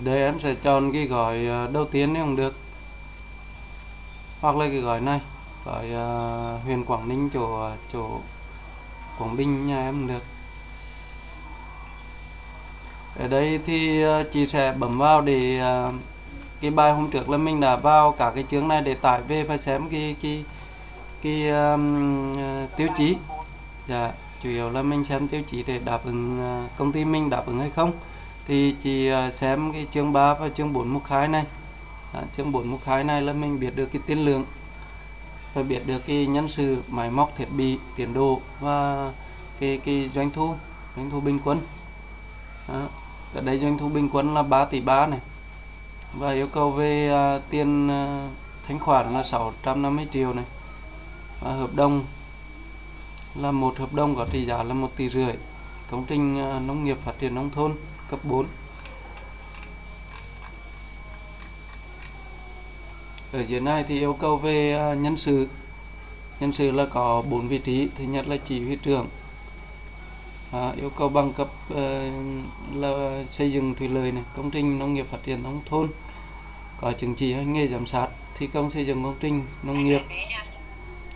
đây em sẽ chọn cái gói ờ, đầu tiên nếu không được. Hoặc là cái gói này gói ờ, uh, huyền Quảng Ninh chỗ ờ, chỗ Quảng Bình nhà em được. Ở đây thì chị sẽ bấm vào để uh, cái bài hôm trước là mình đã vào cả cái chương này để tải về và xem cái cái cái um, uh, tiêu chí. Dạ chủ yếu là mình xem tiêu chí để đáp ứng công ty mình đáp ứng hay không thì chị à, xem cái chương 3 và chương 4 mục 2 này. À, chương 4 mục 2 này là mình biết được cái tiên lượng và biết được cái nhân sự máy móc thiết bị tiến độ và cái cái doanh thu doanh thu bình quân. À, ở đây doanh thu bình quân là 3 tỷ 3 này. Và yêu cầu về à, tiền à, thanh khoản là 650 triệu này. Và hợp đồng là một hợp đồng có trị giá là một tỷ rưỡi. Công trình à, nông nghiệp phát triển nông thôn cấp 4 ở dưới này thì yêu cầu về à, nhân sự. Nhân sự là có 4 vị trí thứ nhất là chỉ huy trưởng. À, yêu cầu bằng cấp ờ, là xây dựng thủy lợi này công trình nông nghiệp phát triển nông thôn có chứng chỉ hành nghề giám sát thi công xây dựng công trình nông nghiệp.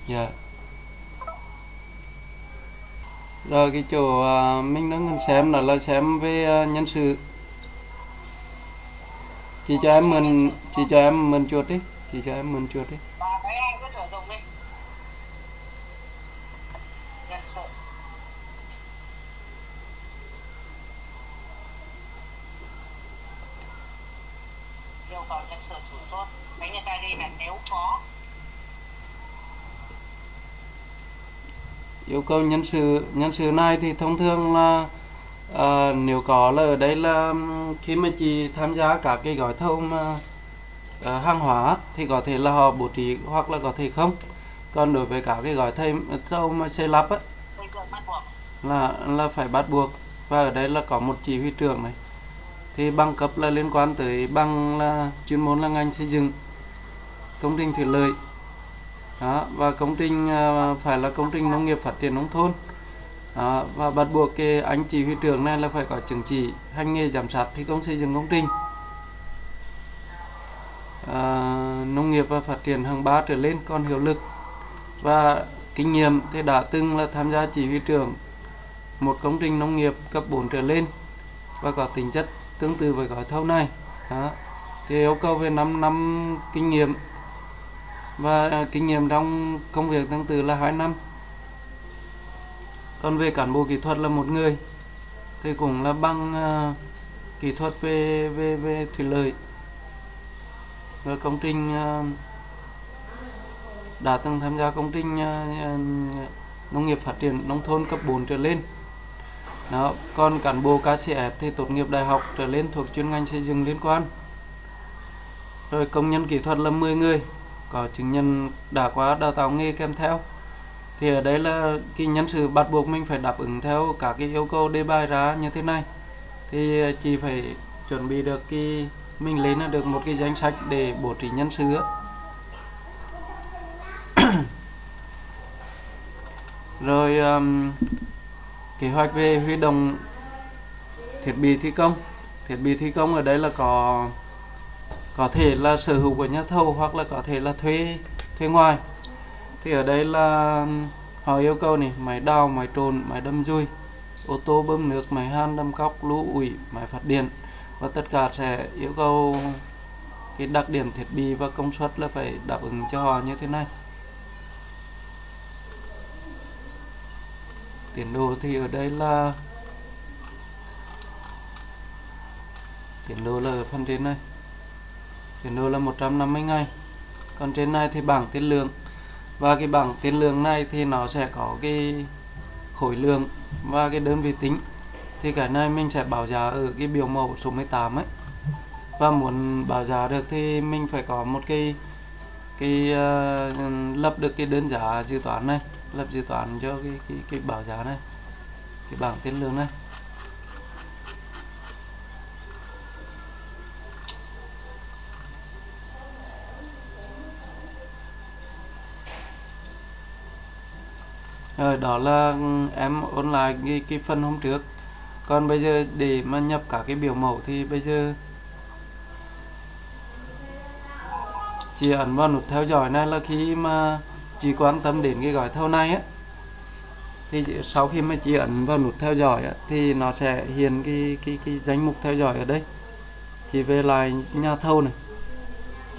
Dạ rồi cái chỗ à, mình đang xem đó là xem về à, nhân sự. Chị cho em mình chị cho em mình chuột đi chị cho em mình chuột đi. Yêu cầu nhân sự chủ chốt. Mấy người ta đi là nếu có yêu cầu nhân sự nhân sự này thì thông thường là à, nếu có là ở đây là khi mà chị tham gia các cái gói thầu mà à, hàng hóa thì có thể là họ bố trí hoặc là có thể không. Còn đối với các cái gói thầu thầu mà xây lắp á, là là phải bắt buộc. Và ở đây là có một chỉ huy trưởng này. Thì bằng cấp là liên quan tới bằng là chuyên môn là ngành xây dựng công trình thủy lợi đó, và công trình à, phải là công trình nông nghiệp phát triển nông thôn. Đó, và bắt buộc cái anh chỉ huy trưởng này là phải có chứng chỉ hành nghề giám sát thi công xây dựng công trình. À, nông nghiệp và phát triển hàng ba trở lên còn hiệu lực. Và kinh nghiệm thì đã từng là tham gia chỉ huy trưởng một công trình nông nghiệp cấp 4 trở lên và có tính chất tương tự với gói thầu này. Đó. thì yêu cầu về 5 năm kinh nghiệm và à, kinh nghiệm trong công việc tương tự là 2 năm. Còn về cán bộ kỹ thuật là một người thì cũng là bằng uh, kỹ thuật về về về thủy lợi. Và công trình uh, đã từng tham gia công trình uh, nông nghiệp phát triển nông thôn cấp 4 trở lên. Đó còn cán bộ KCF thì tốt nghiệp đại học trở lên thuộc chuyên ngành xây dựng liên quan. Rồi công nhân kỹ thuật là 10 người có chứng nhận đã qua đào tạo nghề kèm theo. Thì ở đây là cái nhân sự bắt buộc mình phải đáp ứng theo các cái yêu cầu đề bài ra như thế này. Thì chị phải chuẩn bị được cái mình lên được một cái danh sách để bổ trí nhân sự. Rồi um, kế hoạch về huy động thiết bị thi công. Thiết bị thi công ở đây là có có thể là sở hữu của nhà thầu hoặc là có thể là thuê thuê ngoài. Thì ở đây là, họ yêu cầu này, máy đào, máy trồn, máy đâm dùi ô tô bơm nước, máy han đâm cóc, lũ, ủi, máy phát điện. Và tất cả sẽ yêu cầu cái đặc điểm thiết bị và công suất là phải đáp ứng cho họ như thế này. Tiến độ thì ở đây là, tiến độ là ở phần trên này tiến độ là 150 ngày. Còn trên này thì bảng tiền lượng. Và cái bảng tiền lượng này thì nó sẽ có cái khối lượng và cái đơn vị tính. Thì cái này mình sẽ báo giá ở cái biểu mẫu số 18 ấy. Và muốn báo giá được thì mình phải có một cái cái uh, lập được cái đơn giá dự toán này lập dự toán cho cái cái cái báo giá này cái bảng tiền lương này. rồi đó là ừ, em ôn lại cái, cái phần hôm trước. Còn bây giờ để mà nhập cả cái biểu mẫu thì bây giờ chị ấn vào nút theo dõi này là khi mà chị quan tâm đến cái gói thầu này á thì sau khi mà chị ấn vào nút theo dõi á, thì nó sẽ hiện cái cái cái danh mục theo dõi ở đây. Chị về lại nhà thầu này.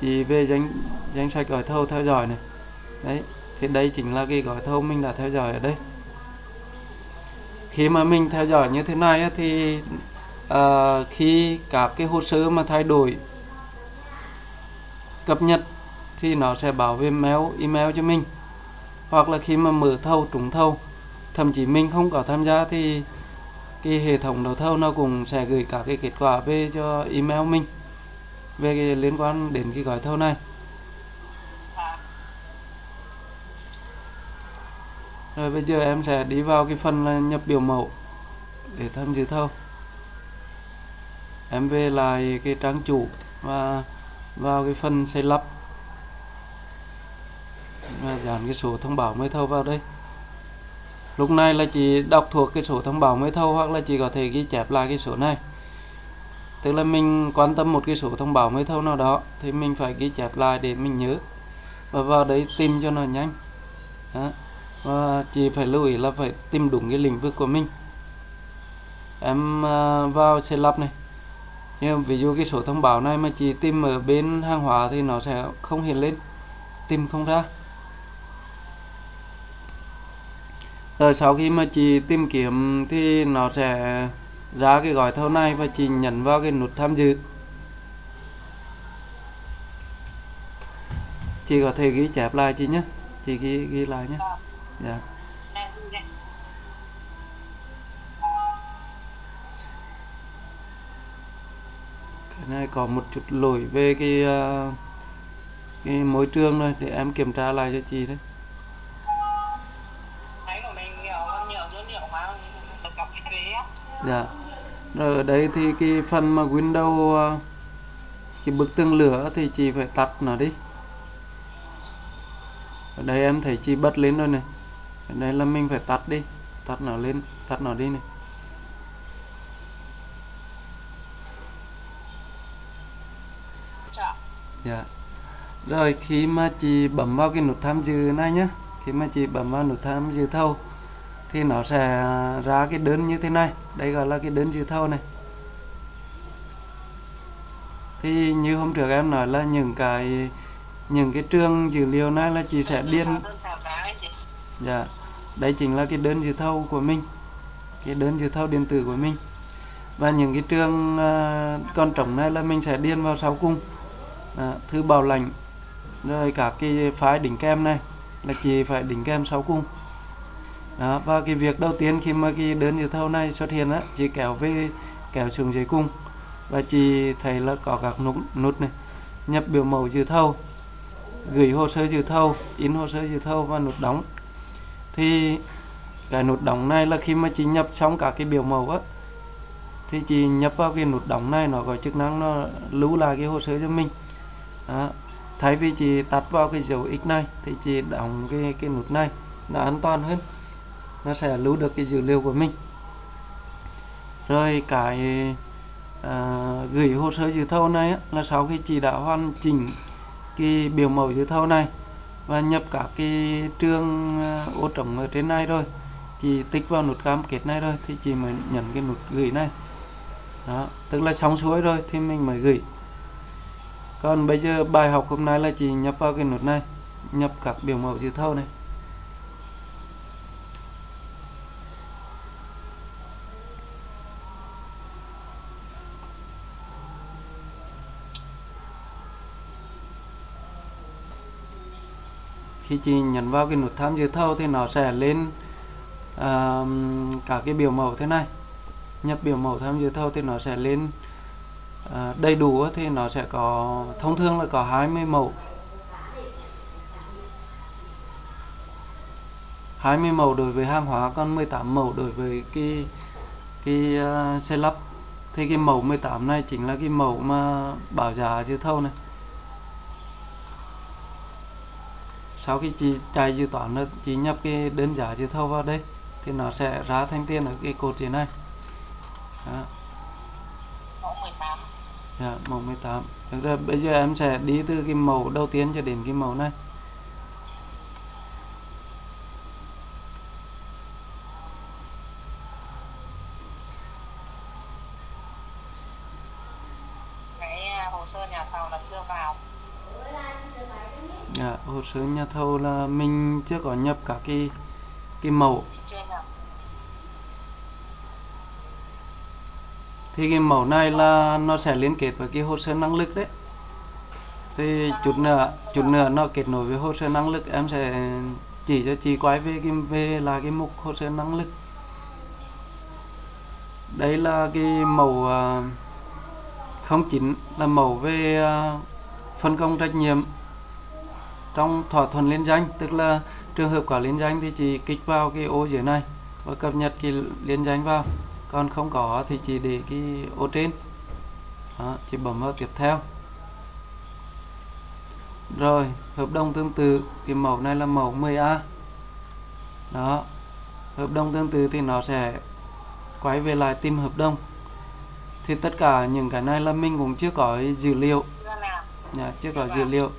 Chị về danh danh sách gói thầu theo dõi này. Đấy thì đây chính là cái gói thầu mình đã theo dõi ở đây. Khi mà mình theo dõi như thế này thì à, khi các cái hồ sơ mà thay đổi cập nhật thì nó sẽ bảo về mail email cho mình. Hoặc là khi mà mở thầu trúng thầu thậm chí mình không có tham gia thì cái hệ thống đấu thầu nó cũng sẽ gửi cả cái kết quả về cho email mình về cái liên quan đến cái gói thầu này. Rồi bây giờ em sẽ đi vào cái phần là nhập biểu mẫu để tham dự thâu. Em về lại cái trang chủ và vào cái phần xây lắp. Và dán cái số thông báo mới thâu vào đây. Lúc này là chỉ đọc thuộc cái số thông báo mới thâu hoặc là chỉ có thể ghi chép lại cái số này. Tức là mình quan tâm một cái số thông báo mới thâu nào đó thì mình phải ghi chép lại để mình nhớ. Và vào đấy tìm cho nó nhanh. Đó và chị phải lưu ý là phải tìm đúng cái lĩnh vực của mình. Em à, vào xe lắp này. Nhưng ví dụ cái số thông báo này mà chị tìm ở bên hàng hóa thì nó sẽ không hiện lên. Tìm không ra. Rồi sau khi mà chị tìm kiếm thì nó sẽ ra cái gói thầu này và chị nhấn vào cái nút tham dự. Chị có thể ghi chép lại chị nhé. Chị ghi ghi lại nhé dạ. Cái này có một chút lỗi về cái ờ, cái môi trường rồi để em kiểm tra lại cho chị đấy. Dạ. Rồi ở đây thì cái phần mà Windows ờ, cái bức tường lửa thì chị phải tắt nó đi. Ở đây em thấy chị bật lên rồi này đây là mình phải tắt đi. Tắt nó lên tắt nó đi này. Chợ Dạ. Rồi khi mà chị bấm vào cái nút tham dự này nhé Khi mà chị bấm vào nút tham dự thầu Thì nó sẽ ra cái đơn như thế này. Đây gọi là cái đơn dự thầu này. Thì như hôm trước em nói là những cái những cái trường dữ liệu này là chị sẽ điền chị Dạ, đây chính là cái đơn dự thầu của mình Cái đơn dự thầu điện tử của mình. Và những cái trường à, con trống này là mình sẽ điền vào sau cùng. À, Thư bảo lãnh Rồi các cái phái đỉnh kem này Là chỉ phải đỉnh kem sau cùng. Đó, và cái việc đầu tiên khi mà cái đơn dự thầu này xuất hiện á Chị kéo về, kéo xuống dưới cung Và chị thấy là có các nút, nút này Nhập biểu mẫu dự thầu Gửi hồ sơ dự thầu, in hồ sơ dự thầu và nút đóng thì cái nút đóng này là khi mà chị nhập xong cả cái biểu mẫu á thì chị nhập vào cái nút đóng này nó có chức năng nó lưu lại cái hồ sơ cho mình. Đó. thay vì chị tắt vào cái dấu x này thì chị đóng cái cái nút này nó an toàn hơn. Nó sẽ lưu được cái dữ liệu của mình. Rồi cái à, gửi hồ sơ dự thầu này á, là sau khi chị đã hoàn chỉnh cái biểu mẫu dự thầu này và nhập các cái trường ờ, ô trống ở trên này rồi. Chị tích vào nút cam kết này rồi thì chị mới nhận cái nút gửi này. Đó, tức là xong xuôi rồi thì mình mới gửi. Còn bây giờ bài học hôm nay là chị nhập vào cái nút này, nhập các biểu mẫu dự thầu này. Khi chị nhấn vào cái nút tham dự thầu thì nó sẽ lên à, cả cái biểu mẫu thế này. Nhập biểu mẫu tham dự thầu thì nó sẽ lên uh, đầy đủ thì nó sẽ có thông thường là có 20 mẫu. 20 mẫu đối với hàng hóa còn 18 mẫu đối với cái cái uh, xe lắp. Thì cái mẫu 18 này chính là cái mẫu mà bảo giá dự thầu này. Sau khi chị chạy dự toán rồi chị nhập cái đơn giá dự thầu vào đây thì nó sẽ ra thành tiền ở cái cột dưới này? Đó. mẫu 18 dạ màu 18 được rồi bây giờ em sẽ đi từ cái màu đầu tiên cho đến cái màu này cái à, hồ sơ nhà thầu là chưa vào dạ, nhà thầu là mình chưa có nhập cả cái cái mẫu. Thì cái mẫu này là nó sẽ liên kết với cái hồ sơ năng lực đấy. Thì chút nữa chút nữa nó kết nối với hồ sơ năng lực em sẽ chỉ cho chị quay về cái về là cái mục hồ sơ năng lực. Đây là cái mẫu à, không chính là mẫu về à, phân công trách nhiệm trong thỏa thuận liên danh tức là trường hợp có liên danh thì chị kích vào cái ô dưới này và cập nhật cái liên danh vào. Còn không có thì chị để cái ô trên. Đó, chị bấm vào tiếp theo. Rồi hợp đồng tương tự cái mẫu này là mẫu 10A đó hợp đồng tương tự thì nó sẽ quay về lại tìm hợp đồng. Thì tất cả những cái này là mình cũng chưa có dữ liệu. Chưa Dạ, chưa có dữ liệu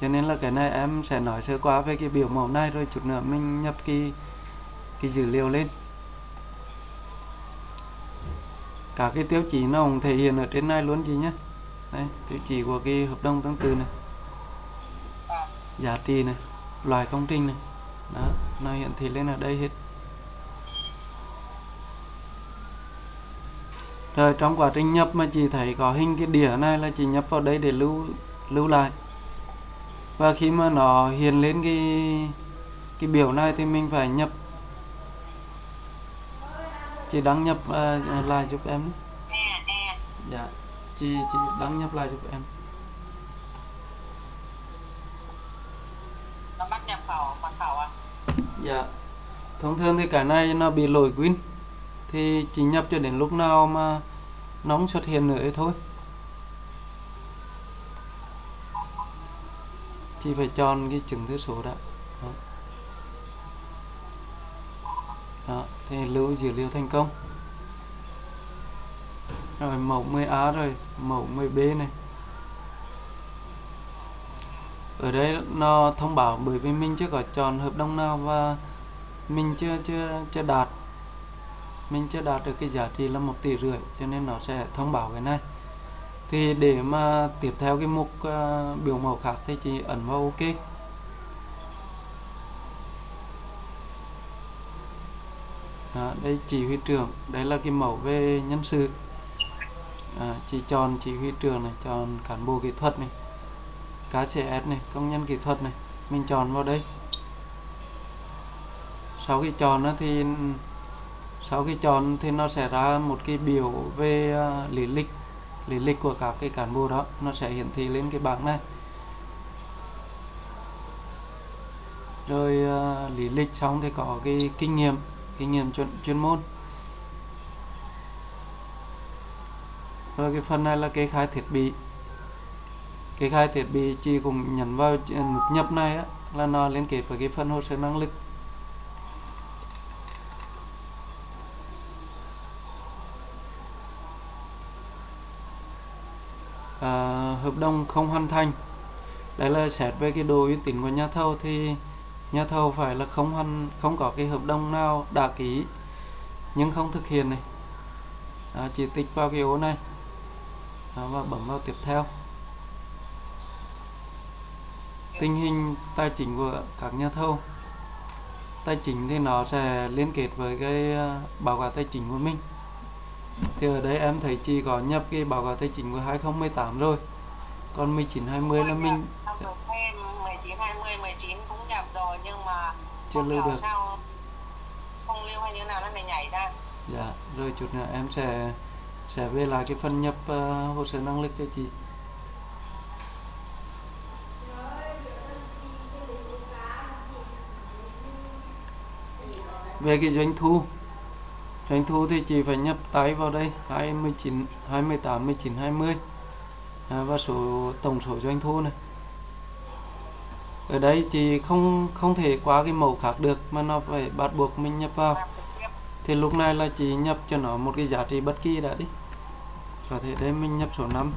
cho nên là cái này em sẽ nói sơ qua về cái biểu mẫu này rồi chút nữa mình nhập cái cái dữ liệu lên. Cả cái tiêu chí nó cũng thể hiện ở trên này luôn chị nhé. Đây, tiêu chí của cái hợp đồng tương tự này. Giá trị này, loại công trình này. Đó, nó hiển thị lên ở đây hết. Rồi, trong quá trình nhập mà chị thấy có hình cái đĩa này là chị nhập vào đây để lưu lưu lại và khi mà nó hiện lên cái cái biểu này thì mình phải nhập. Chị đăng nhập à, lại giúp em dạ chị chị đăng nhập lại giúp em. Nó bắt nhập khẩu mật khẩu à? Dạ. Thông thường thì cái này nó bị lỗi Win thì chỉ nhập cho đến lúc nào mà nó không xuất hiện nữa thôi. Chị phải chọn cái chứng thư số đã. Đó. Đó, thì lưu dữ liệu thành công. Rồi mẫu 10A rồi, mẫu 10B này. ở đây nó thông báo bởi vì mình chưa có chọn hợp đồng nào và mình chưa chưa chưa đạt mình chưa đạt được cái giá trị là một tỷ rưỡi cho nên nó sẽ thông báo cái này thì để mà tiếp theo cái mục uh, biểu mẫu khác thì chị ấn vào ok. Đó, đây chỉ huy trưởng đây là cái mẫu về nhân sự. À, chị chọn chỉ huy trưởng này chọn cán bộ kỹ thuật này KCS này công nhân kỹ thuật này mình chọn vào đây. Sau khi chọn á thì sau khi chọn thì nó sẽ ra một cái biểu về uh, lý lịch lý lịch của các cái cán bộ đó nó sẽ hiển thị lên cái bảng này. Rồi uh, lý lịch xong thì có cái kinh nghiệm kinh nghiệm chuyên, chuyên môn. Rồi cái phần này là kê khai thiết bị. Kê khai thiết bị chị cũng nhấn vào ờ, nút nhập này á, là nó liên kết với cái phần hồ sơ năng lực à, hợp đồng không hoàn thành. Đây là xét về cái độ uy tín của nhà thầu thì nhà thầu phải là không hoàn không có cái hợp đồng nào đã ký nhưng không thực hiện này. À, chỉ tích vào cái ô này à, và bấm vào tiếp theo. Tình hình tài chính của các nhà thầu. Tài chính thì nó sẽ liên kết với cái à, báo cáo tài chính của mình. Thì ở đây em thấy chỉ có nhập cái báo cáo tài chính của 2018 rồi còn 19 20 là mình thêm 19 20 19 cũng nhập rồi nhưng mà chưa lưu được. sao không lưu hay như nào nó lại nhảy ra. Dạ rồi chút nữa em sẽ sẽ về lại cái phần nhập ờ, hồ sơ năng lực cho chị. Về cái doanh thu doanh thu thì chị phải nhập tay vào đây 29 28 19 20 à, À, và số, tổng số doanh thu này. Ở đây thì không không thể qua cái mẫu khác được, mà nó phải bắt buộc mình nhập vào. Thì lúc này là chỉ nhập cho nó một cái giá trị bất kỳ đã đi. Có thể đây mình nhập số 5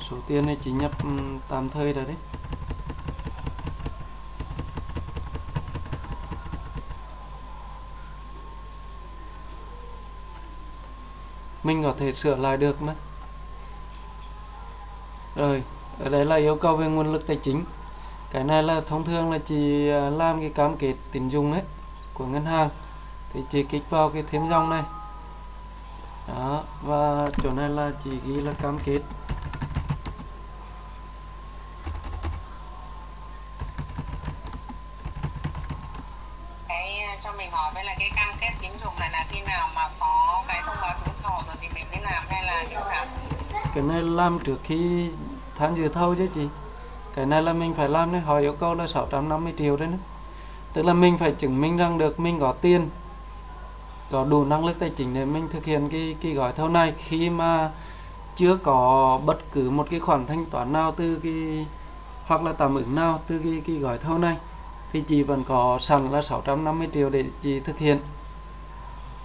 số tiền này chỉ nhập ừ, tạm thời rồi đấy. Mình có thể sửa lại được mà. Rồi, ở đây là yêu cầu về nguồn lực tài chính. Cái này là thông thường là chỉ à, làm cái cam kết tín dụng ấy, của ngân hàng. Thì chỉ kích vào cái thêm dòng này. Đó, và chỗ này là chỉ ghi là cam kết cái ờ, cho mình hỏi với là cái cam kết tín dụng này là khi nào mà có cái thông báo trúng thầu rồi thì mình mới làm hay là như nào cái này làm trước khi tham dự thâu chứ chị? Cái này là mình phải làm đấy, họ yêu cầu là 650 triệu đấy nữa. Tức là mình phải chứng minh rằng được mình có tiền, có đủ năng lực tài chính để mình thực hiện cái cái gói thầu này. Khi mà chưa có bất cứ một cái khoản thanh toán nào từ cái, hoặc là tạm ứng nào từ cái cái gói thầu này, thì chị vẫn có sẵn là 650 triệu để chị thực hiện.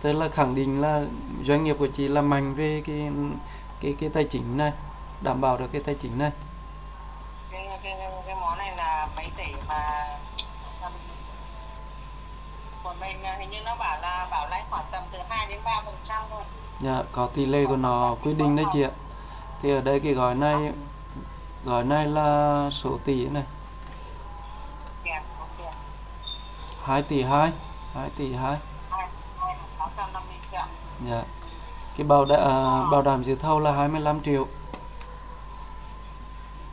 Tức là khẳng định là doanh nghiệp của chị là mạnh về cái cái cái tài chính này đảm bảo được cái tài chính này. Cái, cái, cái, cái món này là mấy tỷ mà còn bên ờ, hình như nó bảo là bảo lãi khoảng tầm từ 2 đến 3 phần trăm thôi. Dạ, có tỷ lệ của nó quy định đấy chị ạ. Thì ở đây cái gói này gói này là số tỷ này. Kèm số tiền 2 tỷ 2 2 tỷ 2 2 650 triệu. Dạ cái bảo đảm à, bảo đảm dự thầu là 25 triệu.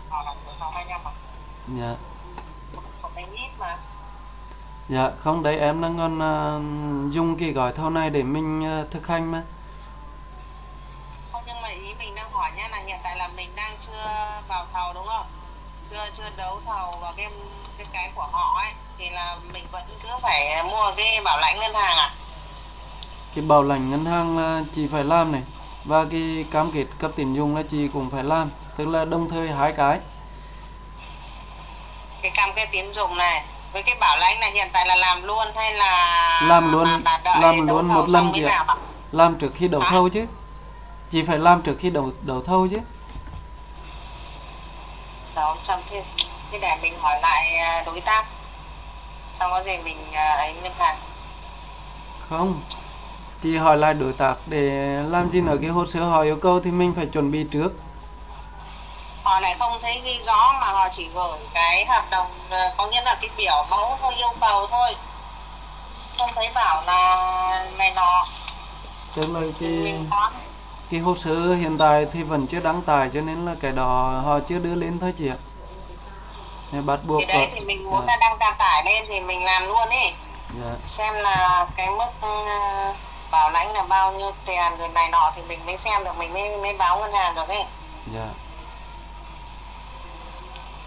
Họ làm được 25 mà dạ. Dạ không đấy em đang còn à, dùng cái gói thầu này để mình à, thực hành mà. Không nhưng mà ý mình đang hỏi nhá là hiện tại là mình đang chưa vào thầu đúng không? Chưa chưa đấu thầu vào cái cái cái của họ ấy thì là mình vẫn cứ phải mua cái bảo lãnh ngân hàng à cái bảo lãnh ngân hàng là chị phải làm này và cái cam kết cấp tín dụng là chị cũng phải làm tức là đồng thời hai cái. Cái cam kết tín dụng này với cái bảo lãnh này hiện tại là làm luôn hay là Làm luôn- là- là đợi làm luôn một lần chị ạ. làm trước khi đấu Hả? thầu chứ. Chị phải làm trước khi đấu đấu thầu chứ. Sáu trăm thế thế để mình hỏi lại à, đối tác. Xong có gì mình à, ấy ngân hàng. Không chị hỏi lại đối tác để làm gì nữa? Cái hồ sơ họ yêu cầu thì mình phải chuẩn bị trước. Họ lại không thấy ghi rõ mà họ chỉ gửi cái hợp đồng à, có nghĩa là cái biểu mẫu thôi yêu cầu thôi. Không thấy bảo là này nọ. Tức là cái cái hồ sơ hiện tại thì vẫn chưa đăng tải cho nên là cái đó họ chưa đưa lên thôi chị ạ. Nên bắt buộc thì đấy thì mình muốn dạ, là đăng đăng tải lên thì mình làm luôn ấy dạ. xem là cái mức ờ, bảo lãnh là bao nhiêu tiền rồi này nọ thì mình mới xem được mình mới mới báo ngân hàng được ấy Dạ.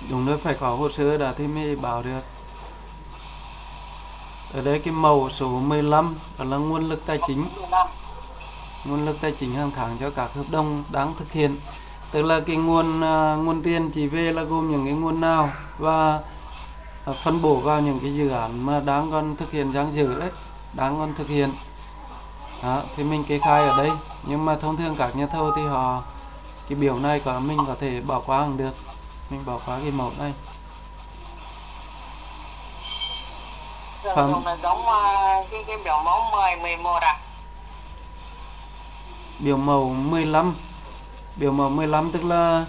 Đúng rồi phải có hồ sơ đã thì mới báo được. Ở đây cái màu số 15 đó là nguồn lực tài chính, nguồn lực tài chính hàng tháng cho các hợp đồng đang thực hiện. Tức là cái nguồn à, nguồn tiền chỉ về là gồm những cái nguồn nào và à, phân bổ vào những cái dự án mà đang còn thực hiện dang dở đấy, đang còn thực hiện. Đó, thì mình kê khai ở đây. Nhưng mà thông thường các nhà thầu thì họ cái biểu này có mình có thể bỏ qua cũng được. Mình bỏ qua cái mẫu này. Phần- là giống ờ, cái cái biểu mẫu 10 11 à biểu mẫu 15 biểu mẫu 15 tức là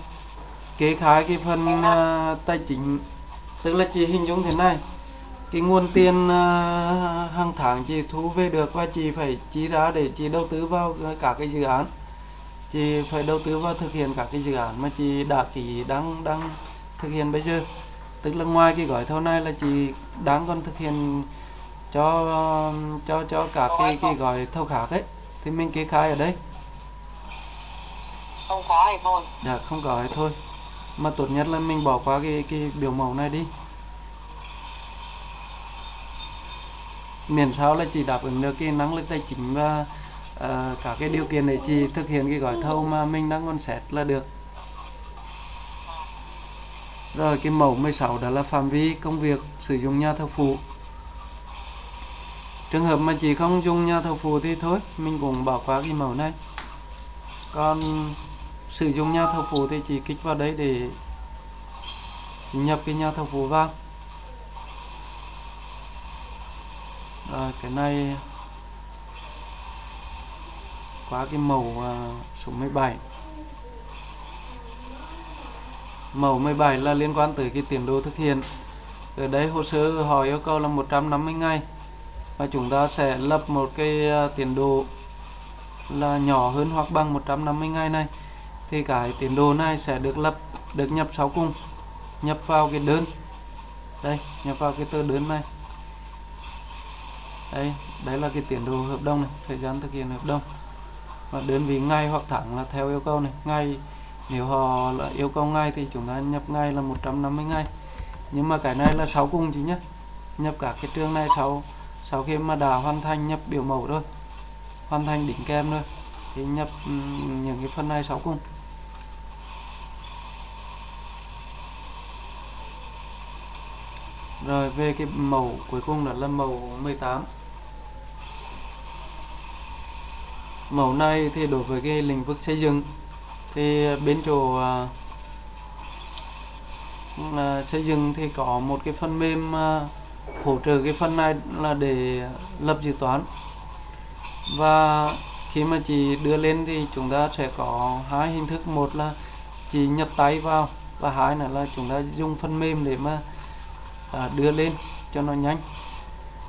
kê khai cái phần à, tài chính. Tức là chị hình dung thế này cái nguồn tiền à, hàng tháng chị thu về được và chị phải chi ra để chị đầu tư vào các cái dự án. Chị phải đầu tư vào thực hiện các cái dự án mà chị đã ký đang đang thực hiện bây giờ. Tức là ngoài cái gói thầu này là chị đang còn thực hiện cho cho cho các cái cái gói thầu khác ấy. Thì mình kê khai ở đây. Không có thì thôi. Dạ không có thì thôi. Mà tốt nhất là mình bỏ qua cái cái biểu mẫu này đi miễn sao là chỉ đáp ứng được cái năng lực tài chính và uh, cả cái điều kiện để chị thực hiện cái gói thầu mà mình đang còn xét là được. Rồi cái mẫu 16 đó là phạm vi công việc sử dụng nhà thầu phụ. Trường hợp mà chị không dùng nhà thầu phụ thì thôi mình cũng bỏ qua cái mẫu này. Còn sử dụng nhà thầu phụ thì chị kích vào đấy để chị nhập cái nhà thầu phụ vào. À, cái này quá cái màu à, số 17 mẫu 17 là liên quan tới cái tiến độ thực hiện. Ở đây hồ sơ họ yêu cầu là 150 ngày và chúng ta sẽ lập một cái uh, tiến độ là nhỏ hơn hoặc bằng 150 ngày này. Thì cái tiến độ này sẽ được lập được nhập sau cùng nhập vào cái đơn. Đây nhập vào cái tờ đơn này đây đấy là cái tiến độ hợp đồng này, thời gian thực hiện hợp đồng. Và đơn vị ngày hoặc tháng là theo yêu cầu này. Ngày nếu họ là yêu cầu ngay thì chúng ta nhập ngay là 150 ngày. Nhưng mà cái này là sáu cùng chứ nhé nhập cả cái trường này sau sau khi mà đã hoàn thành nhập biểu mẫu rồi, hoàn thành đỉnh kem rồi, thì nhập những cái phần này sáu cùng. Rồi về cái mẫu cuối cùng là là mẫu 18 mẫu này thì đối với cái lĩnh vực xây dựng thì bên chỗ uh, xây dựng thì có một cái phần mềm uh, hỗ trợ cái phần này là để lập dự toán. Và khi mà chị đưa lên thì chúng ta sẽ có hai hình thức. Một là chị nhập tay vào và hai nữa là chúng ta dùng phần mềm để mà à, đưa lên cho nó nhanh.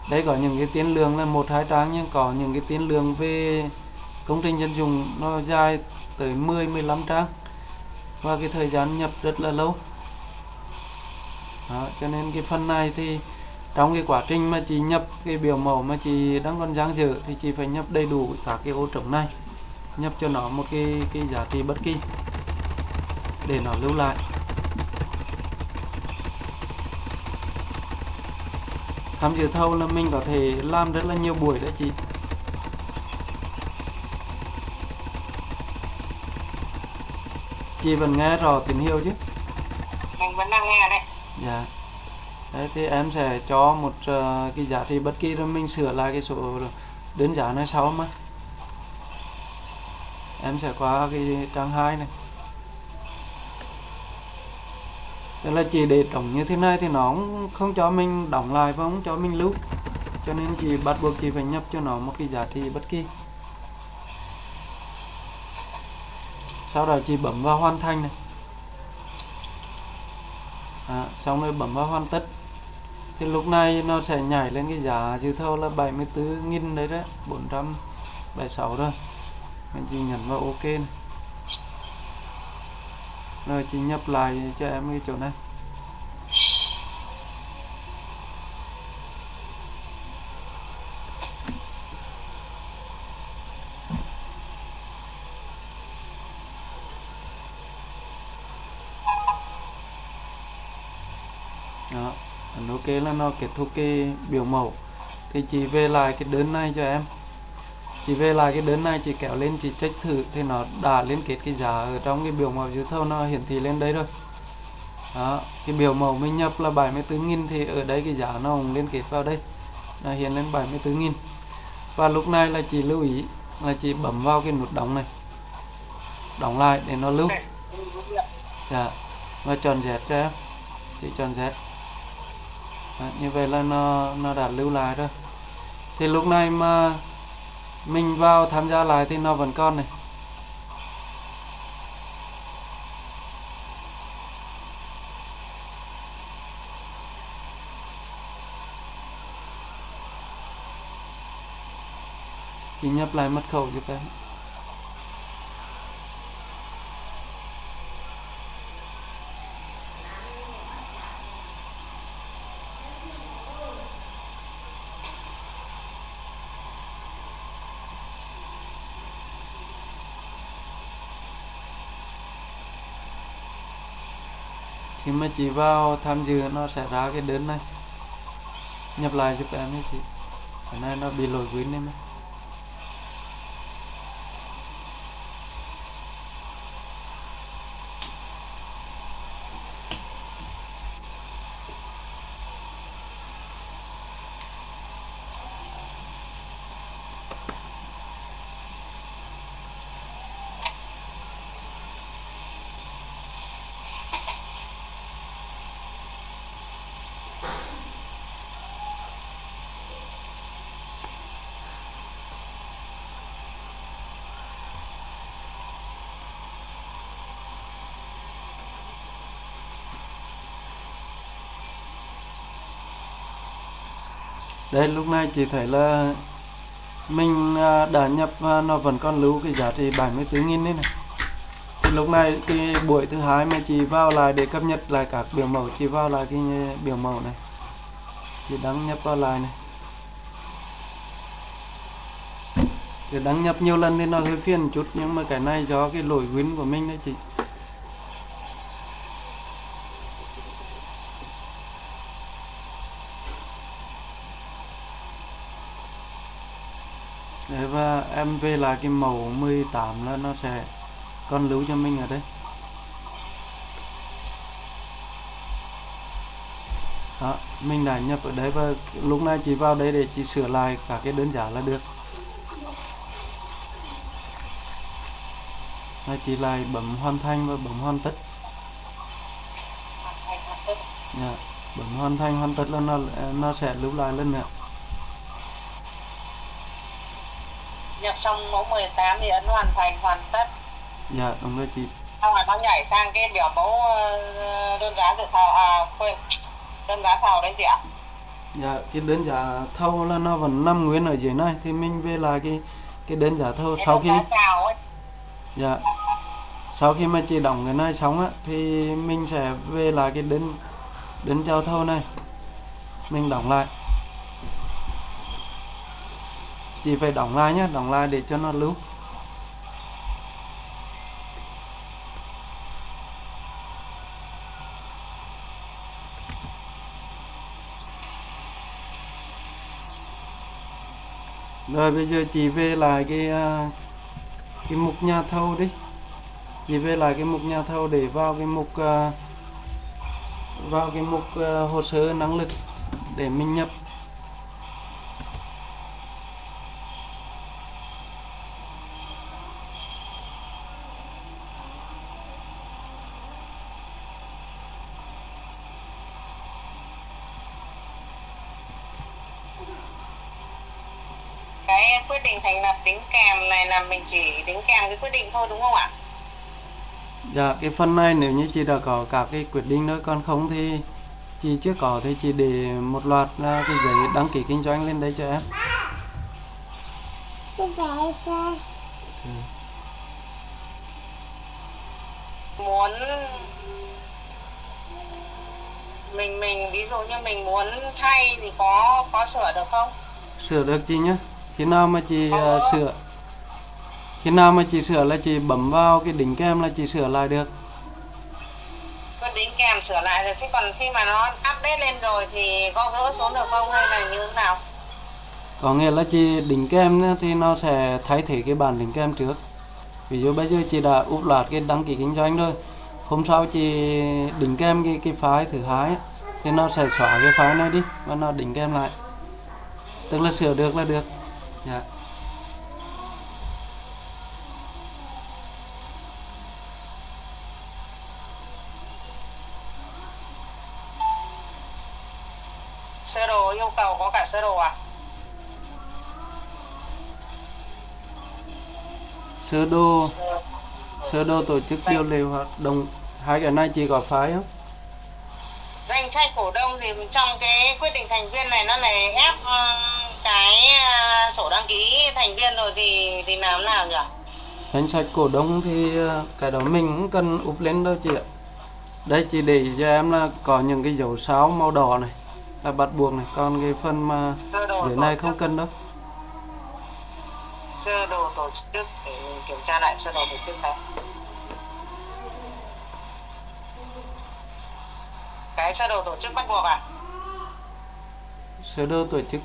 Đây có những cái tiến lượng là một hai trang nhưng có những cái tiến lượng về công trình dân dụng nó dài tới 10 15 trang. Và cái thời gian nhập rất là lâu. Đó, cho nên cái phần này thì trong cái quá trình mà chị nhập cái biểu mẫu mà chị đang còn dang dở thì chị phải nhập đầy đủ các cái ô trống này. Nhập cho nó một cái cái giá trị bất kỳ để nó lưu lại. Tham dự thâu là mình có thể làm rất là nhiều buổi đấy chị. Chị vẫn nghe rõ tín hiệu chứ? Mình vẫn đang nghe đấy. Dạ. Đấy thì em sẽ cho một uh, cái giá trị bất kỳ rồi mình sửa lại cái số đơn giá này sau mà. Em sẽ qua cái trang 2 này. Tức là chỉ để trống như thế này thì nó không, không cho mình đóng lại và không cho mình lưu. Cho nên chị bắt buộc chị phải nhập cho nó một cái giá trị bất kỳ sau đó chị bấm vào hoàn thành này. À, xong rồi bấm vào hoàn tất. Thì lúc này nó sẽ nhảy lên cái giá dự thầu là 74.000 đấy đấy 476 rồi anh chị nhấn vào ok này. rồi chị nhập lại cho em cái chỗ này đó kế ok là nó kết thúc cái biểu mẫu. Thì chị về lại cái đơn này cho em. Chị về lại cái đơn này, chị kéo lên, chị check thử thì nó đã liên kết cái giá ở trong cái biểu mẫu dự thầu, nó hiển thị lên đấy rồi. Đó, cái biểu mẫu mình nhập là 74.000 thì ở đây cái giá nó cũng liên kết vào đây. Là hiện lên 74.000 và lúc này là chị lưu ý là chị bấm vào cái nút đóng này. Đóng lại để nó lưu. Dạ và chọn Z cho em. Chị chọn Z. Đấy, như vậy là nó nó đã lưu lại rồi. Thì lúc này mà mình vào tham gia lại thì nó vẫn còn này. Thì nhập lại mật khẩu giúp em mà chị vào tham dự nó sẽ ra cái đơn này nhập lại giúp em nhé chị cái này nó bị lỗi quên em ấy. Đây, lúc này chị thấy là mình à, đã nhập và nó vẫn còn lưu cái giá trị 74 nghìn đấy này. Thì lúc này cái buổi thứ hai mà chị vào lại để cập nhật lại các biểu mẫu, chị vào lại cái biểu mẫu này. Chị đăng nhập vào lại này. Thì đăng nhập nhiều lần thì nó hơi phiền chút, nhưng mà cái này do cái lỗi win của mình đấy chị Đấy, và em về là cái màu 18 là nó sẽ con lưu cho mình ở đây. Đó mình đã nhập ở đấy và lúc này chỉ vào đây để chỉ sửa lại cả cái đơn giá là được. Là chỉ lại bấm hoàn thành và bấm hoàn tất. Dạ, bấm hoàn thành hoàn tất là nó nó sẽ lưu lại lên nữa. Nhập xong mẫu 18 thì ấn hoàn thành hoàn tất. Dạ đúng rồi chị. Xong rồi nó nhảy sang cái biểu mẫu ờ, đơn giá dự thầu à quên đơn giá thầu đấy chị ạ. Dạ cái đơn giá thầu là nó vẫn nằm nguyên ở dưới này thì mình về lại cái cái đơn giá thầu Cái sau khi dạ. Sau khi mà chị đóng cái này xong á thì mình sẽ về lại cái đơn đơn chào thầu này. Mình đóng lại chị phải đóng lại nhé đóng lại để cho nó lưu. Rồi bây giờ chị về lại cái à, cái mục nhà thầu đi. Chị về lại cái mục nhà thầu để vào cái mục à, vào cái mục à, hồ sơ năng lực để mình nhập cái quyết định thành lập đính kèm này là mình chỉ đính kèm cái quyết định thôi đúng không ạ? Dạ cái phần này nếu như chị đã có các cái quyết định đó còn không thì chị chưa có thì chị để một loạt là cái giấy đăng ký kinh doanh lên đây cho em. Muốn mình mình ví dụ như mình muốn thay thì có có sửa được không? Sửa được chị nhé khi nào mà chị Có. sửa khi nào mà chị sửa là chị bấm vào cái đỉnh kem là chị sửa lại được. Quyết đính kèm sửa lại rồi chứ còn khi mà nó update lên rồi thì có gỡ xuống được không hay là như thế nào? Có nghĩa là chị đỉnh kem thì nó sẽ thay thế cái bản đỉnh kem trước. Ví dụ bây giờ chị đã úp loạt cái đăng ký kinh doanh rồi hôm sau chị đỉnh kem cái cái file thứ hai thì nó sẽ xóa cái file này đi và nó đỉnh kem lại. Tức là sửa được là được. Dạ sơ đồ yêu cầu có cả sơ đồ à? Sơ đồ Sơ- đồ tổ chức điều lệ hoạt động. Hai cái này chị có file không? Danh sách cổ đông thì trong cái quyết định thành viên này nó này ép ừm, cái à, sổ đăng ký thành viên rồi thì thì làm nào nhỉ? Danh sách cổ đông thì ờ, cái đó mình cũng cần úp lên đâu chị ạ. Đây chị để cho em là có những cái dấu sao màu đỏ này là bắt buộc này. Còn cái phần mà dưới này không cần đâu. Sơ đồ tổ chức để kiểm tra lại sơ đồ tổ chức này. Cái sơ đồ tổ chức bắt buộc à sơ đồ tổ chức.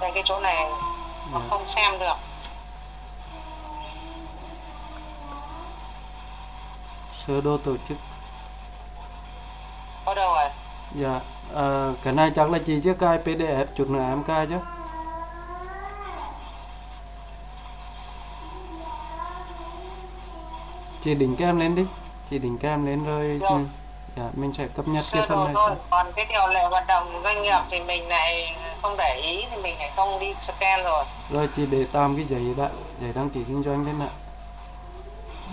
Đây cái chỗ này nó Dạ. không xem được. Sơ đồ tổ chức có đâu rồi? Dạ ờ, cái này chắc là chị chưa cài pdf chút nữa em cài chứ. Chị đỉnh kem lên đi. Chị đỉnh kem lên rồi ừ, dạ mình sẽ cập nhật sơ cái phần này thôi. còn cái điều lệ hoạt động doanh nghiệp thì mình lại không để ý thì mình lại không đi scan rồi. Rồi chị để tạm cái giấy đã giấy đăng ký kinh doanh lên ạ.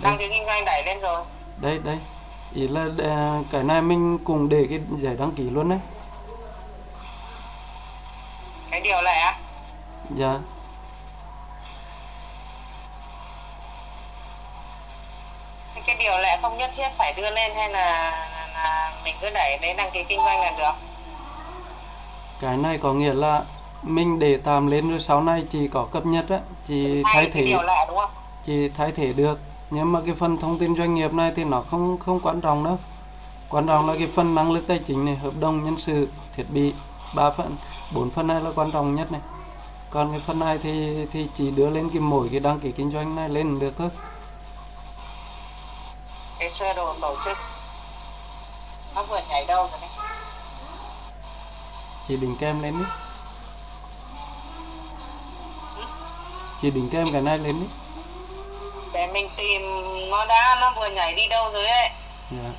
Đăng ký kinh doanh đẩy lên rồi. Đây đây ý là ờ, cái này mình cùng để cái giấy đăng ký luôn đấy. Cái điều lệ á? Dạ. Thế cái điều lệ không nhất thiết phải đưa lên hay là, là, là mình cứ đẩy đến đăng ký kinh doanh là được? Cái này có nghĩa là mình để tạm lên rồi sau này chỉ có cập nhật á chỉ thay cái thế. điều lệ đúng không? Chỉ thay thế được nhưng mà cái phần thông tin doanh nghiệp này thì nó không không quan trọng đâu. Quan trọng là cái phần năng lực tài chính này hợp đồng nhân sự thiết bị ba phần bốn phần này là quan trọng nhất này. Còn cái phần này thì thì chỉ đưa lên cái mỗi cái đăng ký kinh doanh này lên được thôi. Cái sơ đồ tổ chức nó vừa nhảy đâu rồi đấy? Chỉ đính kèm lên đi. Chỉ đính kèm cái này lên đi để mình tìm nó đã nó vừa nhảy đi đâu rồi ấy. Dạ.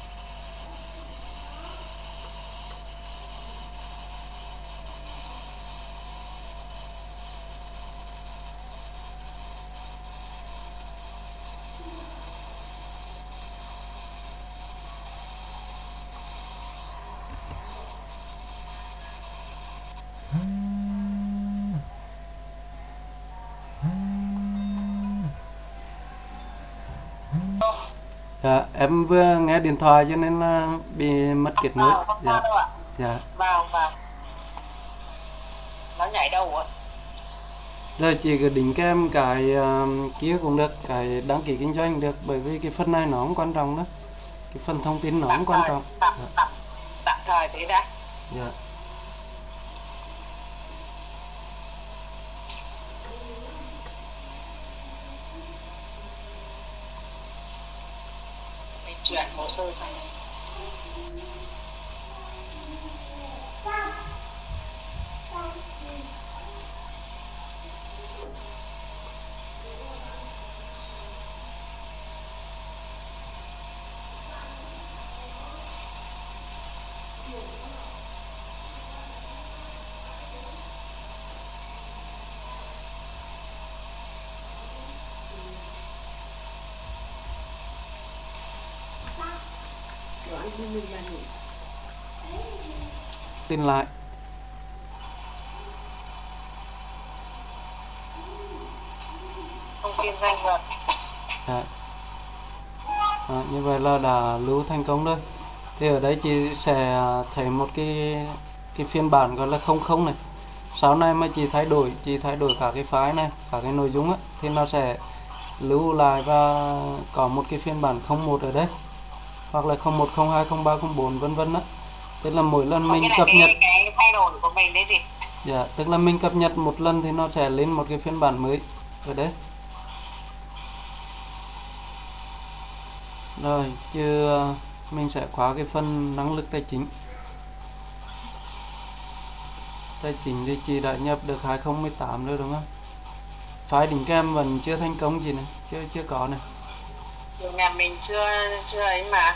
Dạ, em vừa nghe điện thoại cho nên là bị mất kết nối. vào không Dạ, sao đâu ạ dạ. vào vào nó nhảy đâu rồi Rồi chị cứ đính kèm cái ờ, kia cũng được, cái đăng ký kinh doanh được bởi vì cái phần này nó không quan trọng đó. Cái phần thông tin nó không quan trọng. tạm, tạm, tạm thời thế đã Dạ. mình chuyển hồ sơ sang Tin lại. thông tin danh. Đó, như vậy là đã lưu thành công rồi. Thì ở đây chị sẽ thấy một cái cái phiên bản gọi là không không này. Sau này mà chị thay đổi, chị thay đổi cả cái file này, cả cái nội dung á thì nó sẽ lưu lại và có một cái phiên bản 01 ở đây. Hoặc là 01, 02, 03, 04 vân vân á. Tức là mỗi lần mình cập cái, nhật cái thay đổi của mình đấy gì Dạ, tức là mình cập nhật một lần thì nó sẽ lên một cái phiên bản mới ở đấy. Rồi, chưa mình sẽ khóa cái phần năng lực tài chính. Tài chính thì chị đã nhập được 2018 rồi đúng không? File đính kèm vẫn chưa thành công chị này, chưa chưa có này. Nhà mình chưa chưa ấy mà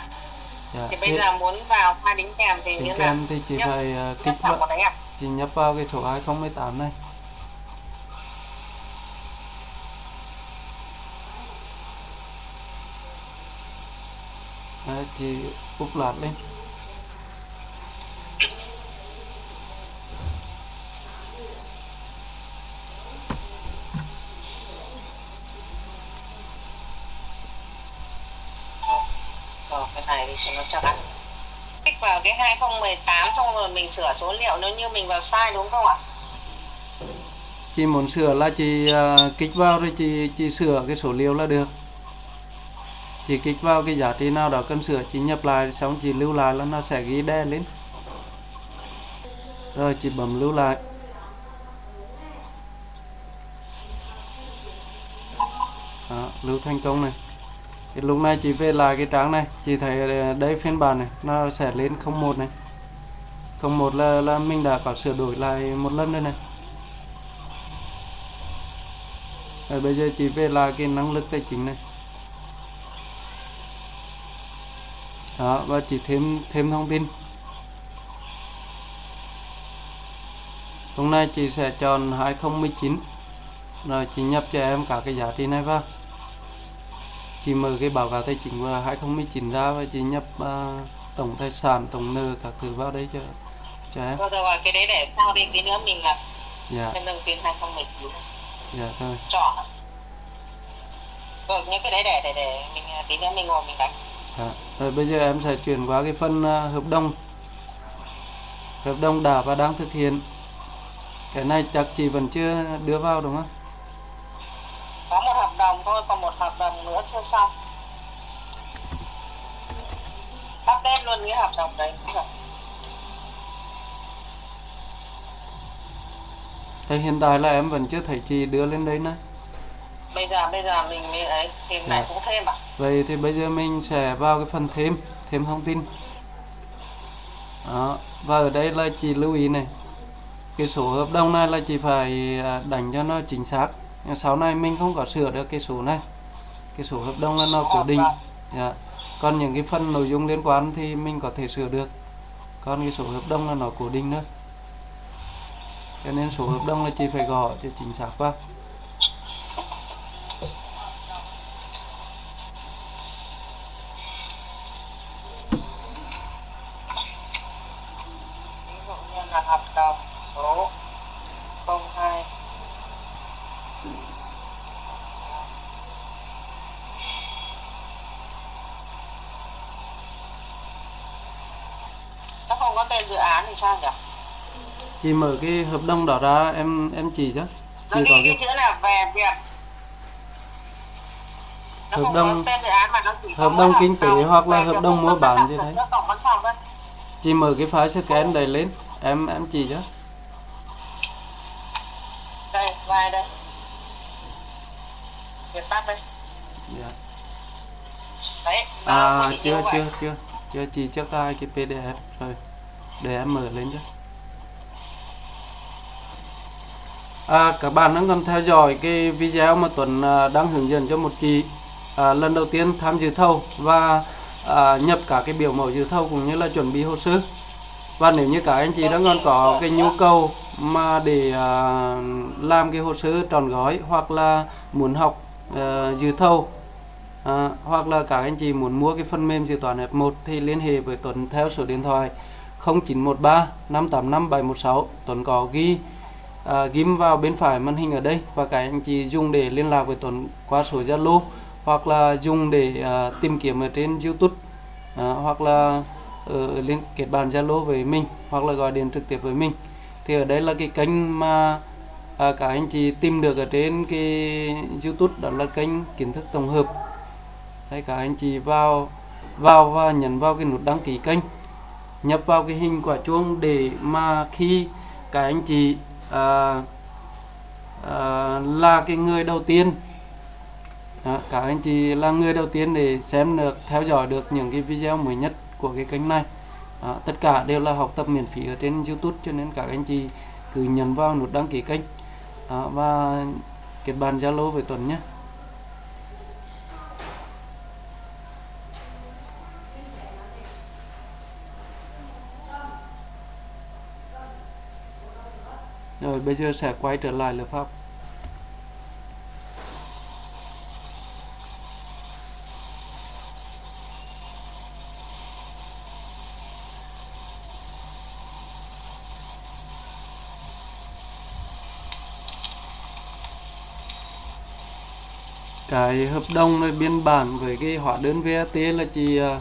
Dạ, thì bây thế giờ muốn vào file đính kèm thì đính kèm thì chị Nhấp- phải nhấp kích vào à chị nhập vào cái số 2018 này. Đấy, chị úp lạt lên. rồi cái này cho nó chắc ăn kích vào cái 2018 xong rồi mình sửa số liệu nếu như mình vào sai đúng không ạ? Chị muốn sửa là chị à, kích vào rồi chị chị sửa cái số liệu là được. Chị kích vào cái giá trị nào đó cần sửa chị nhập lại xong chị lưu lại là nó sẽ ghi đen lên. Rồi chị bấm lưu lại. Đó, lưu thành công này thì lúc này chị về lại cái trang này chị thấy ờ, đây phiên bản này nó sẽ lên 01 này 01 là là mình đã có sửa đổi lại một lần rồi này Rồi bây giờ chị về lại cái năng lực tài chính này. Đó, và chị thêm thêm thông tin. Hôm nay chị sẽ chọn 2019. Rồi chị nhập cho em cả cái giá trị này vào chị mở cái báo cáo tài chính của 2019 ra và chị nhập à, tổng tài sản tổng nợ các thứ vào đấy cho cho em. Rồi rồi cái đấy để sau đi tí nữa mình là dạ. nhân đồng tiền 2019 dạ rồi chọn. Rồi những cái đấy để để để mình à, tí nữa mình ngồi mình đánh. Dạ. rồi bây giờ em sẽ chuyển qua cái phần à, hợp đồng. Hợp đồng đã và đang thực hiện. Cái này chắc chị vẫn chưa đưa vào đúng không có một hợp đồng thôi còn một hợp đồng nữa chưa xong update luôn cái hợp đồng đấy. Thế hiện tại là em vẫn chưa thấy chị đưa lên đấy nữa bây giờ bây giờ mình mới ấy thì lại Dạ. cũng thêm à Vậy thì bây giờ mình sẽ vào cái phần thêm, thêm thông tin. Đó, và ở đây là chị lưu ý này. Cái số hợp đồng này là chị phải à, đánh cho nó chính xác. Nhưng Sau này mình không có sửa được cái số này. Cái số hợp đồng là nó cố định. Dạ. Còn những cái phần nội dung liên quan thì mình có thể sửa được. Còn cái số hợp đồng là nó cố định nữa. Cho nên số hợp đồng là chị phải gõ cho chính xác vào. ví dụ như là hợp đồng số 02 nó không có tên dự án thì sao nhỉ? Chị mở cái hợp đồng đó ra em em chỉ chứ. Nó Chị ghi có cái chữ là về việc nó Hợp đồng- nó hợp đồng kinh tế hoặc là hợp đồng mua bán gì đấy. chị mở cái file scan này lên. Em em chỉ cho. Đây vai đây. Việt Bắc đây. Dạ. đấy nó à chưa chưa chưa. Chưa chỉ trước hai cái pdf rồi. Để em mở lên cho à, các bạn đang còn theo dõi cái video mà Tuấn à, đang hướng dẫn cho một chị à, lần đầu tiên tham dự thầu và à, nhập cả cái biểu mẫu dự thầu cũng như là chuẩn bị hồ sơ. Và nếu như các anh chị đang còn có cái nhu cầu mà để à, làm cái hồ sơ tròn gói hoặc là muốn học à, dự thầu à, hoặc là các anh chị muốn mua cái phần mềm dự toán F1 thì liên hệ với Tuấn theo số điện thoại 0913 585 716 Tuấn có ghi à, ghim vào bên phải màn hình ở đây và các anh chị dùng để liên lạc với Tuấn qua số Zalo hoặc là dùng để à, tìm kiếm ở trên YouTube. À, hoặc là ở liên kết bàn Zalo với mình hoặc là gọi điện trực tiếp với mình. Thì ở đây là cái kênh mà à, các anh chị tìm được ở trên cái YouTube đó là kênh kiến thức tổng hợp. Đấy, các anh chị vào vào và nhấn vào cái nút đăng ký kênh. Nhập vào cái hình quả chuông để mà khi các anh chị à, à, là cái người đầu tiên. Đó, các anh chị là người đầu tiên để xem được theo dõi được những cái video mới nhất của cái kênh này. Đó, tất cả đều là học tập miễn phí ở trên YouTube cho nên các anh chị cứ nhấn vào nút đăng ký kênh. Đó, và kết bạn Zalo với Tuấn nhé. Rồi bây giờ sẽ quay trở lại lớp học. Cái hợp đồng này biên bản với cái hóa đơn VAT là chỉ à,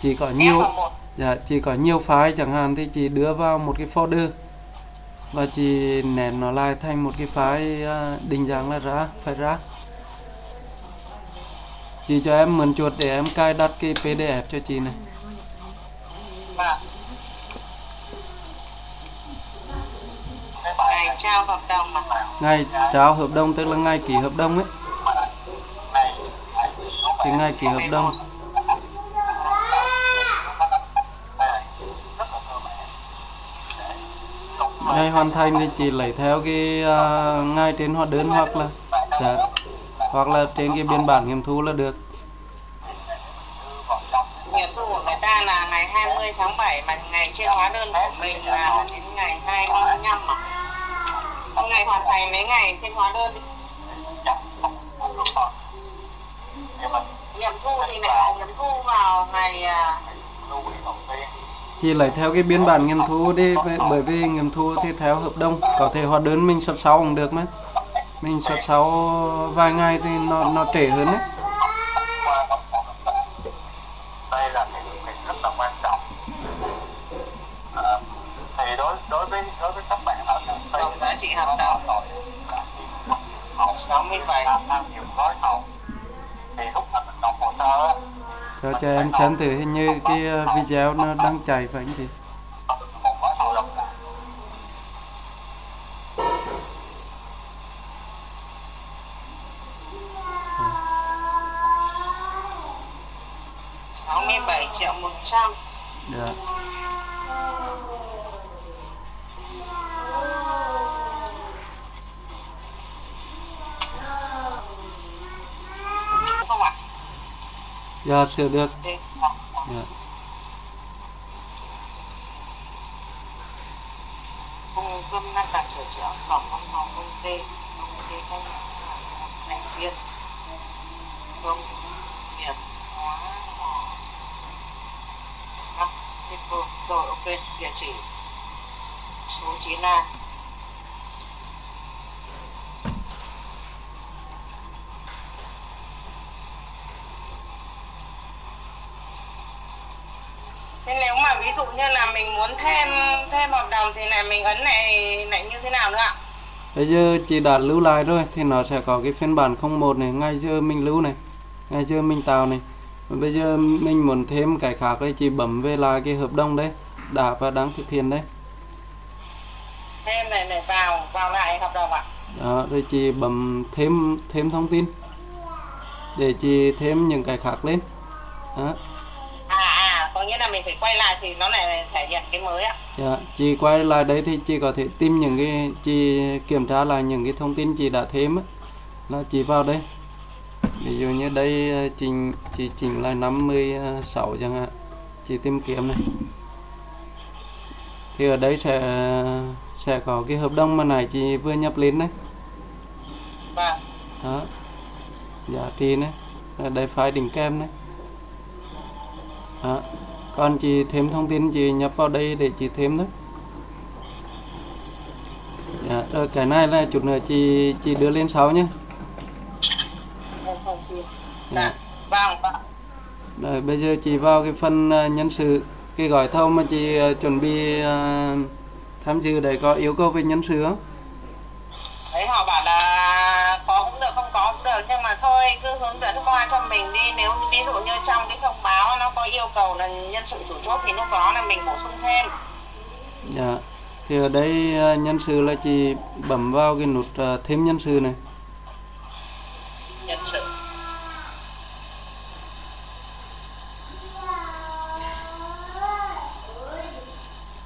chỉ có nhiều F1 Dạ, chỉ có nhiều file chẳng hạn thì chị đưa vào một cái folder và chị nén nó lại thành một cái file à, định dạng là ra, phải ra. Chị cho em mượn chuột để em cài đặt cái PDF cho chị này. Ngày trao hợp đồng mà Ngày trao hợp đồng tức là ngày ký hợp đồng ấy. Thì ngày ký hợp đồng ngày hoàn thành thì chỉ lấy theo cái à, uh, ngay trên hóa đơn hoặc là dạ, hoặc là trên cái biên bản nghiệm thu là được. nghiệm thu của người ta là ngày 20 tháng 7 mà ngày trên hóa đơn của mình là đến ngày 25 mà Hôm ngày hoàn thành mấy ngày trên hóa đơn nghiệm thu thì lại nghiệm thu vào ngày uh, chị lấy theo cái biên bản nghiệm thu đi bởi- bởi vì nghiệm thu thì theo hợp đồng có thể hóa đơn mình xuất sau cũng được mà. Mình xuất sau vài ngày thì nó nó trễ hơn đấy. Đây là cái việc rất là quan trọng. Ờ, thì đối đối với đối với các bạn ở công ty tổng giá trị hợp đồng họ 67 tham nhiều gói thầu thì lúc mà mình nộp hồ sơ á, cho cho em xem thử hình như cái ờ, video nó đang chạy phải không chị một gói thầu độc lại 67 triệu 100 dạ không ạ? Dạ sửa được Thì dạ cung cấp ngăn cản sửa chữa cổng văn phòng công ty công ty tranh thành viên công nghiệp hóa mỏ Đắk Lắk rồi ok địa chỉ số 9 A Thế nếu mà ví dụ như là mình muốn thêm thêm hợp đồng thì lại mình ấn này lại như thế nào nữa ạ? bây giờ chị đã lưu lại rồi thì nó sẽ có cái phiên bản 01 này ngay giờ mình lưu này ngay giờ mình tạo này bây giờ mình muốn thêm cái khác đây chị bấm về lại cái hợp đồng đấy đã và đang thực hiện đấy Thêm này này vào vào lại hợp đồng ạ. đó rồi chị bấm thêm thêm thông tin để chị thêm những cái khác lên đó có nghĩa là mình phải quay lại thì nó lại thể hiện cái mới ạ. Dạ, chị quay lại đấy thì chị có thể tìm những cái chị kiểm tra lại những cái thông tin chị đã thêm á là chị vào đây ví dụ như đây ờ, trình chị chỉnh lại 56 chẳng hạn chị tìm kiếm này thì ở đây sẽ sẽ có cái hợp đồng mà nãy chị vừa nhập lên đấy Vâng. đó giá trị này đây file đỉnh kèm này đó còn chị thêm thông tin chị nhập vào đây để chị thêm nữa. dạ, rồi cái này là chút nữa chị chị đưa lên sau nhé dạ. Rồi bây giờ chị vào cái phần ờ, nhân sự cái gói thầu mà chị ờ, chuẩn bị tham dự để có yêu cầu về nhân sự không Đấy họ bảo là có cũng được không được nhưng mà thôi cứ hướng dẫn qua cho mình đi. Nếu như ví dụ như trong cái thông báo nó có yêu cầu là nhân sự chủ chốt thì lúc đó là mình bổ sung thêm. Dạ thì ở đây ờ, nhân sự là chị bấm vào cái nút ờ, thêm nhân sự này. Nhân sự.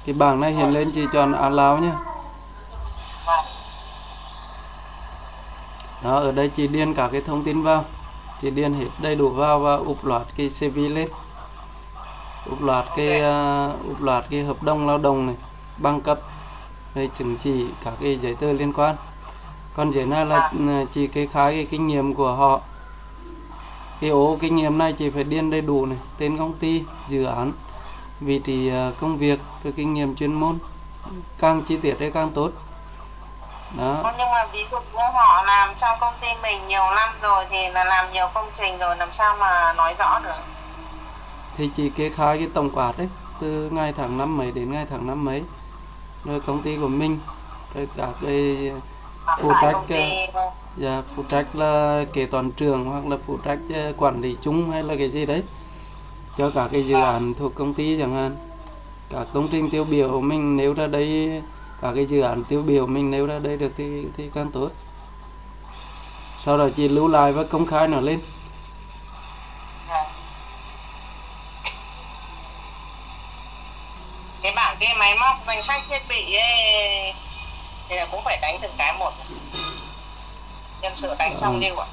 Cái bảng này hiện lên chị chọn allow nhé đó ở đây chị điền cả cái thông tin vào. Chị điền hết đầy đủ vào và úp loạt cái CV lên. Úp loạt cái uh, úp loạt cái hợp đồng lao động này bằng cấp rồi chứng chỉ các cái giấy tờ liên quan. Còn dưới này là ừ, chị kê khai cái kinh nghiệm của họ. Cái ố kinh nghiệm này chị phải điền đầy đủ này tên công ty dự án vị trí ờ, công việc rồi kinh nghiệm chuyên môn. Càng chi tiết thì càng tốt đó. Nhưng mà ví dụ như họ làm trong công ty mình nhiều năm rồi thì là làm nhiều công trình rồi làm sao mà nói rõ được? Thì chị kê khai cái tổng quát đấy từ ngày tháng năm mấy đến ngày tháng năm mấy. Rồi công ty của mình rồi các cái phụ trách ty dạ, phụ trách là kế toán trưởng hoặc là phụ trách ờ, quản lý chung hay là cái gì đấy. Cho cả cái dự án thuộc công ty chẳng hạn. Cả công trình tiêu biểu mình nếu ra đây cả cái dự án tiêu biểu mình nếu ra đây được thì thì càng tốt. Sau đó chị lưu lại và công khai nó lên. Cái bảng cái máy móc danh sách thiết bị ấy thì là cũng phải đánh từng cái một. Nhân sự đánh xong lưu ạ.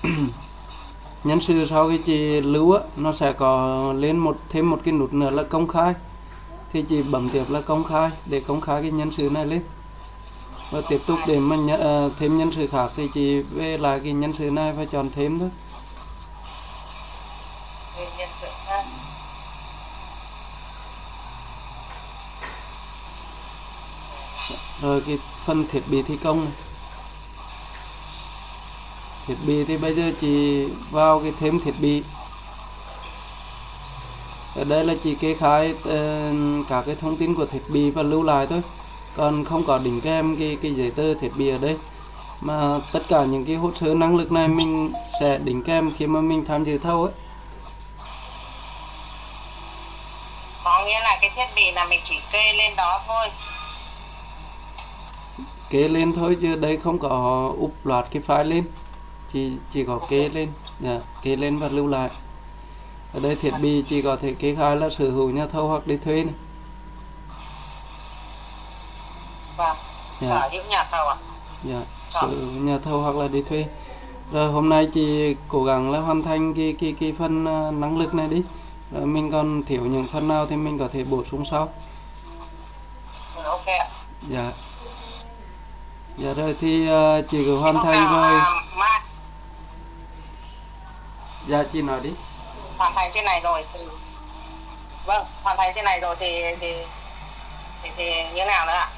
Nhân sự sau khi chị lưu á nó sẽ có lên một thêm một cái nút nữa là công khai thì chị bấm tiếp là công khai để công khai cái nhân sự này lên. Và tiếp tục để mà nhận, ờ, thêm nhân sự khác thì chị về lại cái nhân sự này và chọn thêm thôi. Sự rồi cái phần thiết bị thi công này. Thiết bị thì bây giờ chỉ vào cái thêm thiết bị ở đây là chỉ kê khai ờ, cả cái thông tin của thiết bị và lưu lại thôi. Còn không có đính kèm cái cái giấy tờ thiết bị ở đây. Mà tất cả những cái hồ sơ năng lực này mình sẽ đính kèm khi mà mình tham dự thầu ấy. Có nghĩa là cái thiết bị là mình chỉ kê lên đó thôi. Kê lên thôi chứ đây không có úp loạt cái file lên. Chỉ chỉ có kê lên dạ, kê lên và lưu lại ở đây thiết bị chỉ có thể kê khai là sở hữu nhà thầu hoặc đi thuê này. Vâng Dạ. sở hữu nhà thầu ạ? Dạ, sở hữu nhà thầu hoặc là đi thuê. Rồi hôm nay chị cố gắng là hoàn thành cái cái cái phần ờ, năng lực này đi. Rồi mình còn thiếu những phần nào thì mình có thể bổ sung sau. Ừ, ok ạ. Dạ. Dạ rồi thì ờ, chị cứ hoàn thành rồi. dạ chị nói đi hoàn thành trên này rồi thì vâng hoàn thành trên này rồi thì thì thì, thì như nào nữa ạ?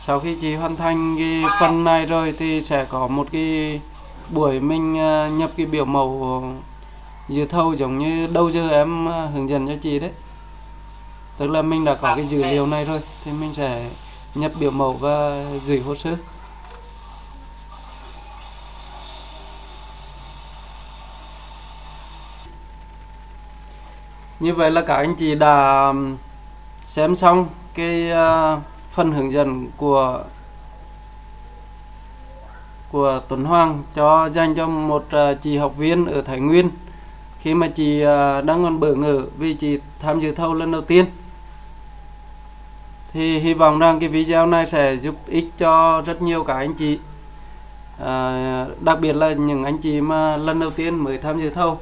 Sau khi chị hoàn thành cái phần này rồi thì sẽ có một cái buổi mình ờ, nhập cái biểu mẫu dự thầu giống như đâu giờ em ờ, hướng dẫn cho chị đấy. Tức là mình đã có cái dữ liệu này rồi thì mình sẽ nhập biểu mẫu và gửi hồ sơ như vậy là các anh chị đã xem xong cái ờ, phần hướng dẫn của của Tuấn Hoàng cho dành cho một ờ, chị học viên ở Thái Nguyên. Khi mà chị ờ, đang còn bỡ ngỡ vì chị tham dự thầu lần đầu tiên thì hy vọng rằng cái video này sẽ giúp ích cho rất nhiều các anh chị. À, đặc biệt là những anh chị mà lần đầu tiên mới tham dự thầu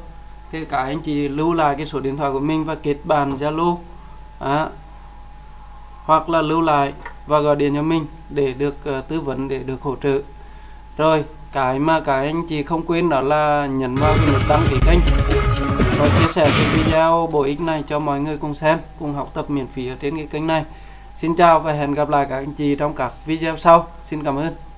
thì các anh chị lưu lại cái số điện thoại của mình và kết bạn Zalo à, hoặc là lưu lại và gọi điện cho mình để được uh, tư vấn để được hỗ trợ. Rồi cái mà các anh chị không quên đó là nhấn vào cái nút đăng ký kênh và chia sẻ cái video bổ ích này cho mọi người cùng xem cùng học tập miễn phí ở trên cái kênh này. Xin chào và hẹn gặp lại các anh chị trong các video sau. Xin cảm ơn.